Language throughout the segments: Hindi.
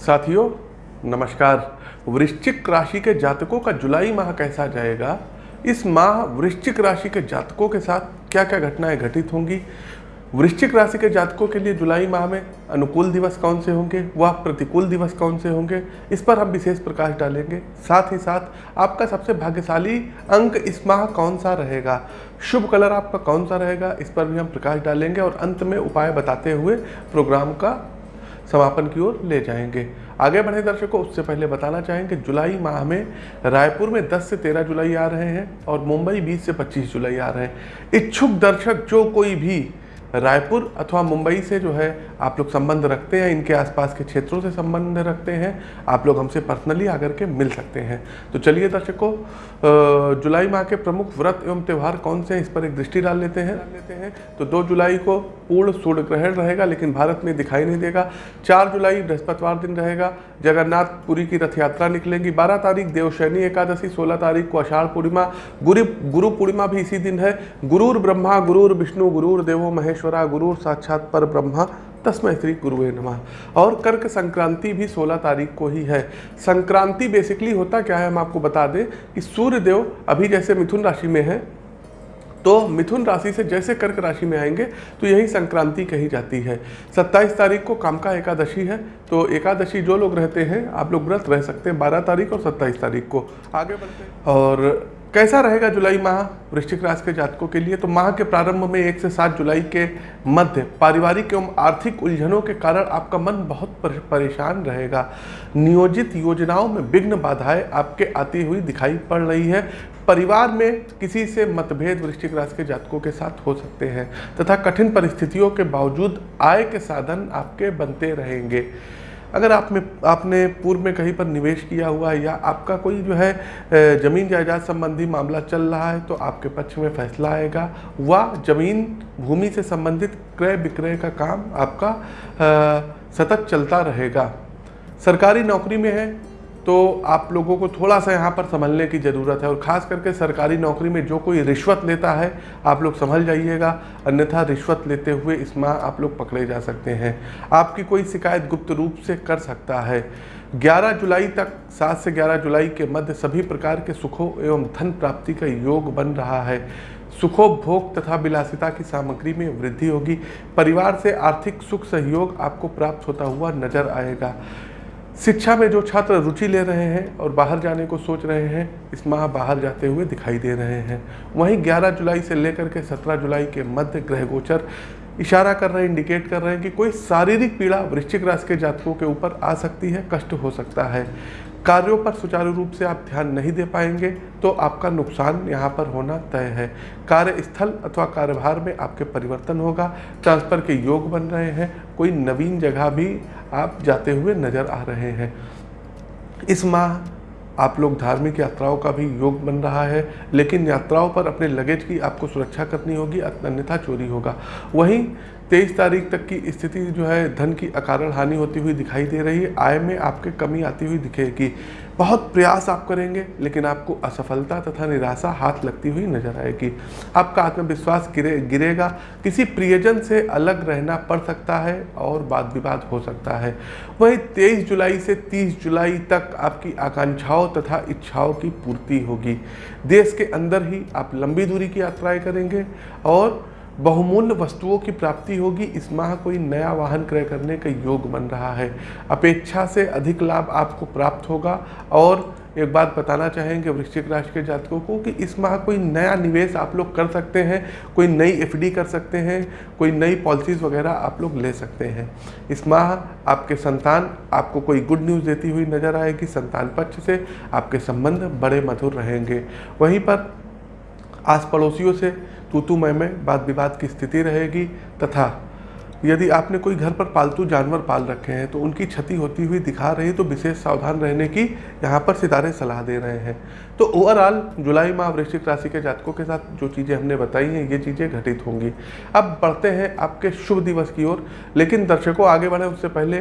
साथियों, नमस्कार। वृश्चिक राशि के जातकों का जुलाई माह कैसा जाएगा? इस माह वृश्चिक राशि के जातकों के साथ क्या क्या घटनाएँ घटित होंगी? वृश्चिक राशि के जातकों के लिए जुलाई माह में अनुकूल दिवस कौन से होंगे? व प्रतिकूल दिवस कौन से होंगे? इस पर हम विशेष प्रकाश डालेंगे। साथ ही साथ, आपका सबसे भाग्यशाली अंक इस माह कौन सा रहेगा? शुभ कलर आपका कौन सा रहेगा? इस पर भी हम प्रकाश डालेंगे और अंत में उपाय बताते हुए प्रोग्राम का समापन की ओर ले जाएँगे। आगे बढ़े दर्शकों, उससे पहले बताना चाहेंगे, जुलाई माह में रायपुर में 10 से 13 जुलाई आ रहे हैं और मुंबई 20 से 25 जुलाई आ रहे हैं। इच्छुक दर्शक, जो कोई भी रायपुर अथवा मुंबई से जो है आप लोग संबंध रखते हैं, इनके आसपास के क्षेत्रों से संबंध रखते हैं, आप लोग हमसे पर्सनली आकर के मिल सकते हैं। तो चलिए दर्शकों जुलाई माह के प्रमुख व्रत एवं त्यौहार कौन से हैं, इस पर एक दृष्टि डाल लेते हैं। लेते हैं तो दो जुलाई को पूर्ण सूर्य ग्रहण रहेगा, लेकिन भारत में दिखाई नहीं देगा। चार जुलाई बृहस्पतिवार दिन रहेगा, जगन्नाथपुरी की रथ यात्रा निकलेंगी। बारह तारीख देवशैनी एकादशी, सोलह तारीख को अषाढ़ पूर्णिमा, गुरु गुरु पूर्णिमा भी इसी दिन है। गुरुर ब्रह्मा, गुरुर विष्णु, गुरुर देवो महेश्वरा, गुरुर साक्षात पर ब्रह्मा तस्मय श्री गुरुवे नमः। और कर्क संक्रांति भी 16 तारीख को ही है। संक्रांति बेसिकली होता क्या है, हम आपको बता दें कि सूर्य देव अभी जैसे मिथुन राशि में है तो मिथुन राशि से जैसे कर्क राशि में आएँगे तो यही संक्रांति कही जाती है। 27 तारीख को काम का एकादशी है तो एकादशी जो लोग रहते हैं, आप लोग व्रत रह सकते हैं 12 तारीख और 27 तारीख को। आगे बढ़ते हैं। और कैसा रहेगा जुलाई माह वृश्चिक राशि के जातकों के लिए? तो माह के प्रारंभ में एक से सात जुलाई के मध्य पारिवारिक एवं आर्थिक उलझनों के कारण आपका मन बहुत परेशान रहेगा। नियोजित योजनाओं में विघ्न बाधाएँ आपके आती हुई दिखाई पड़ रही है। परिवार में किसी से मतभेद वृश्चिक राशि के जातकों के साथ हो सकते हैं तथा कठिन परिस्थितियों के बावजूद आय के साधन आपके बनते रहेंगे। अगर आप में, आपने पूर्व में कहीं पर निवेश किया हुआ है या आपका कोई जो है ज़मीन जायदाद संबंधी मामला चल रहा है तो आपके पक्ष में फैसला आएगा। व ज़मीन भूमि से संबंधित क्रय विक्रय का काम आपका सतत चलता रहेगा। सरकारी नौकरी में है तो आप लोगों को थोड़ा सा यहाँ पर संभलने की ज़रूरत है और ख़ास करके सरकारी नौकरी में जो कोई रिश्वत लेता है, आप लोग संभल जाइएगा। अन्यथा रिश्वत लेते हुए इस माह आप लोग पकड़े जा सकते हैं। आपकी कोई शिकायत गुप्त रूप से कर सकता है। 11 जुलाई तक 7 से 11 जुलाई के मध्य सभी प्रकार के सुखों एवं धन प्राप्ति का योग बन रहा है। सुखोपभोग तथा विलासिता की सामग्री में वृद्धि होगी। परिवार से आर्थिक सुख सहयोग आपको प्राप्त होता हुआ नज़र आएगा। शिक्षा में जो छात्र रुचि ले रहे हैं और बाहर जाने को सोच रहे हैं, इस माह बाहर जाते हुए दिखाई दे रहे हैं। वहीं 11 जुलाई से लेकर के 17 जुलाई के मध्य ग्रह गोचर इशारा कर रहे हैं इंडिकेट कर रहे हैं कि कोई शारीरिक पीड़ा वृश्चिक राशि के जातकों के ऊपर आ सकती है, कष्ट हो सकता है। कार्यों पर सुचारू रूप से आप ध्यान नहीं दे पाएँगे तो आपका नुकसान यहाँ पर होना तय है। कार्यस्थल अथवा कार्यभार में आपके परिवर्तन होगा, ट्रांसफ़र के योग बन रहे हैं, कोई नवीन जगह भी आप जाते हुए नज़र आ रहे हैं। इस माह आप लोग धार्मिक यात्राओं का भी योग बन रहा है, लेकिन यात्राओं पर अपने लगेज की आपको सुरक्षा करनी होगी, अन्यथा चोरी होगा। वहीं तेईस तारीख तक की स्थिति जो है, धन की अकारण हानि होती हुई दिखाई दे रही है। आय में आपके कमी आती हुई दिखेगी। बहुत प्रयास आप करेंगे, लेकिन आपको असफलता तथा निराशा हाथ लगती हुई नज़र आएगी। आपका आत्मविश्वास गिरे, गिरेगा। किसी प्रियजन से अलग रहना पड़ सकता है और वाद विवाद हो सकता है। वहीं 23 जुलाई से 30 जुलाई तक आपकी आकांक्षाओं तथा इच्छाओं की पूर्ति होगी। देश के अंदर ही आप लंबी दूरी की यात्राएँ करेंगे और बहुमूल्य वस्तुओं की प्राप्ति होगी। इस माह कोई नया वाहन क्रय करने का योग बन रहा है। अपेक्षा से अधिक लाभ आपको प्राप्त होगा। और एक बात बताना चाहेंगे वृश्चिक राशि के जातकों को कि इस माह कोई नया निवेश आप लोग कर सकते हैं, कोई नई एफडी कर सकते हैं, कोई नई पॉलिसीज़ वगैरह आप लोग ले सकते हैं। इस माह आपके संतान, आपको कोई गुड न्यूज़ देती हुई नज़र आएगी संतान पक्ष से, आपके संबंध बड़े मधुर रहेंगे। वहीं पर आस पड़ोसियों से तूतू मैं में वाद विवाद की स्थिति रहेगी तथा यदि आपने कोई घर पर पालतू जानवर पाल रखे हैं तो उनकी क्षति होती हुई दिखा रही तो विशेष सावधान रहने की यहाँ पर सितारे सलाह दे रहे हैं। तो ओवरऑल जुलाई माह वृश्चिक राशि के जातकों के साथ जो चीज़ें हमने बताई हैं, ये चीज़ें घटित होंगी। अब बढ़ते हैं आपके शुभ दिवस की ओर, लेकिन दर्शकों आगे बढ़े, उससे पहले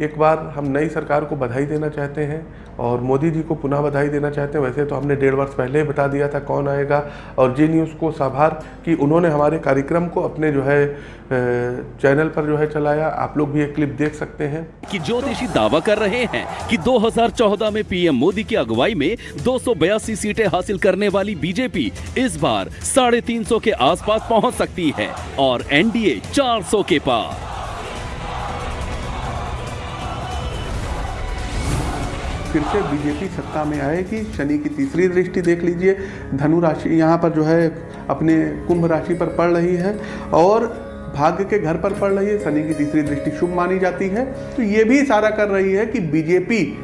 एक बार हम नई सरकार को बधाई देना चाहते हैं। और मोदी जी को पुनः बधाई देना चाहते हैं। वैसे तो हमने डेढ़ वर्ष पहले ही बता दिया था कौन आएगा। और जी न्यूज़ को साभार कि उन्होंने हमारे कार्यक्रम को अपने जो है चैनल पर जो है चलाया। आप लोग भी एक क्लिप देख सकते हैं। कि ज्योतिषी दावा कर रहे हैं कि 2014 में पीएम मोदी की अगुवाई में दो सौ बयासी सीटें हासिल करने वाली बीजेपी इस बार साढ़े तीन के आसपास पहुँच सकती है और एनडीए 400 के पार। फिर से बीजेपी सत्ता में आएगी। शनि की तीसरी दृष्टि देख लीजिए। धनु राशि यहाँ पर जो है, अपने कुंभ राशि पर पड़ रही है और भाग्य के घर पर पड़ रही है। शनि की तीसरी दृष्टि शुभ मानी जाती है। तो ये भी इशारा कर रही है कि बीजेपी,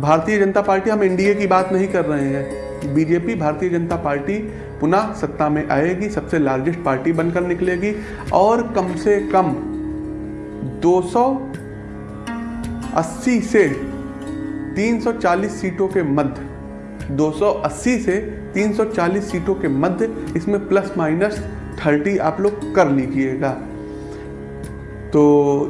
भारतीय जनता पार्टी, हम एनडीए की बात नहीं कर रहे हैं। बीजेपी, भारतीय जनता पार्टी पुनः सत्ता में आएगी। सबसे लार्जेस्ट पार्टी बनकर निकलेगी और कम से कम 280 से 340 सीटों के मध्य 280 से 340 सीटों के मध्य, इसमें प्लस माइनस 30 आप लोग कर लीजिएगा। तो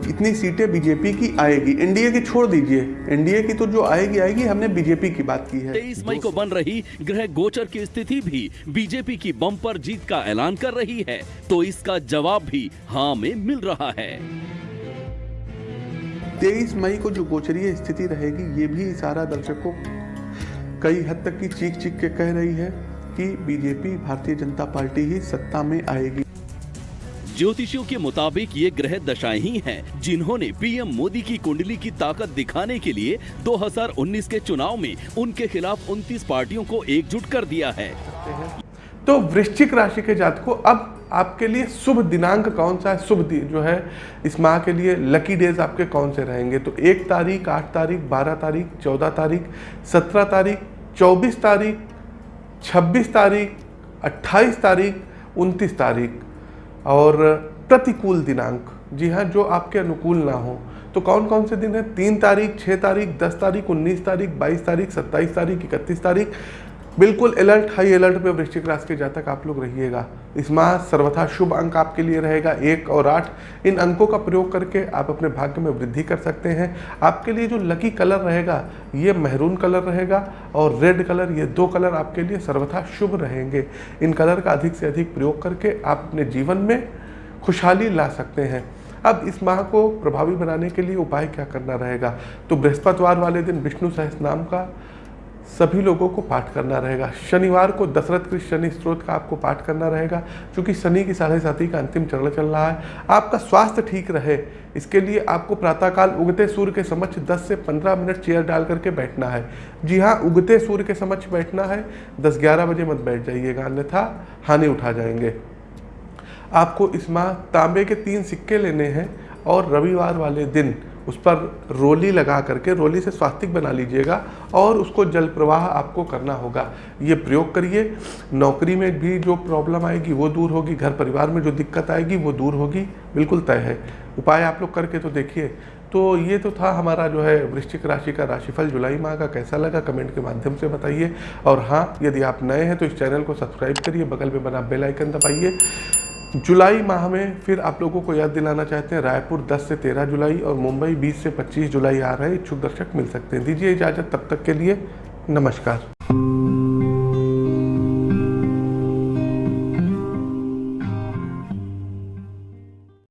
इतनी सीटें बीजेपी की आएगी। एनडीए की छोड़ दीजिए। एनडीए की तो जो आएगी आएगी। हमने बीजेपी की बात की है। तेईस मई को बन रही ग्रह गोचर की स्थिति भी बीजेपी की बम्पर जीत का ऐलान कर रही है। तो इसका जवाब भी हाँ में मिल रहा है। तेईस मई को जो गोचरीय स्थिति रहेगी ये भी इशारा दर्शकों कई हद तक की चीख चीख के कह रही है कि बीजेपी भारतीय जनता पार्टी ही सत्ता में आएगी। ज्योतिषियों के मुताबिक ये ग्रह दशाएँ ही हैं जिन्होंने पीएम मोदी की कुंडली की ताकत दिखाने के लिए 2019 के चुनाव में उनके खिलाफ 29 पार्टियों को एकजुट कर दिया है। तो वृश्चिक राशि के जातकों अब आपके लिए शुभ दिनांक कौन सा है? शुभ जो है, इस माह के लिए लकी डेज़ आपके कौन से रहेंगे? तो एक तारीख, आठ तारीख, बारह तारीख, चौदह तारीख, सत्रह तारीख, चौबीस तारीख, छब्बीस तारीख, अट्ठाईस तारीख, उनतीस तारीख। और प्रतिकूल दिनांक, जी हाँ जो आपके अनुकूल ना हो। तो कौन कौन से दिन है? तीन तारीख छः तारीख, दस तारीख, उन्नीस तारीख, बाईस तारीख, सत्ताईस तारीख, इकतीस तारीख बिल्कुल अलर्ट हाई अलर्ट पे वृश्चिक राशि के जातक आप लोग रहिएगा। इस माह सर्वथा शुभ अंक आपके लिए रहेगा। एक और आठ, इन अंकों का प्रयोग करके आप अपने भाग्य में वृद्धि कर सकते हैं। आपके लिए जो लकी कलर रहेगा, ये महरून कलर रहेगा और रेड कलर ये दो कलर आपके लिए सर्वथा शुभ रहेंगे। इन कलर का अधिक से अधिक प्रयोग करके आप अपने जीवन में खुशहाली ला सकते हैं। अब इस माह को प्रभावी बनाने के लिए उपाय क्या करना रहेगा? तो बृहस्पतिवार वाले दिन विष्णु सहस नाम का सभी लोगों को पाठ करना रहेगा। शनिवार को दशरथ कृष्ण शनि स्त्रोत का आपको पाठ करना रहेगा, क्योंकि शनि की साढ़े साथी का अंतिम चरण चल रहा है। आपका स्वास्थ्य ठीक रहे, इसके लिए आपको प्रातःकाल उगते सूर्य के समक्ष 10 से 15 मिनट चेयर डाल करके बैठना है। जी हाँ उगते सूर्य के समक्ष बैठना है। 10-11 बजे मत बैठ जाइएगा, अन्यथा हानि उठा जाएँगे। आपको इस माह तांबे के तीन सिक्के लेने हैं और रविवार वाले दिन उस पर रोली लगा करके रोली से स्वास्तिक बना लीजिएगा और उसको जल प्रवाह आपको करना होगा। ये प्रयोग करिए। नौकरी में भी जो प्रॉब्लम आएगी, वो दूर होगी। घर परिवार में जो दिक्कत आएगी, वो दूर होगी। बिल्कुल तय है। उपाय आप लोग करके तो देखिए। तो ये तो था हमारा जो है वृश्चिक राशि का राशिफल जुलाई माह का कैसा लगा? कमेंट के माध्यम से बताइए। और हाँ यदि आप नए हैं तो इस चैनल को सब्सक्राइब करिए। बगल में बना बेल आइकन दबाइए। जुलाई माह में फिर आप लोगों को याद दिलाना चाहते हैं, रायपुर 10 से 13 जुलाई और मुंबई 20 से 25 जुलाई आ रहे इच्छुक दर्शक मिल सकते हैं। दीजिए इजाज़त, तब तक के लिए नमस्कार।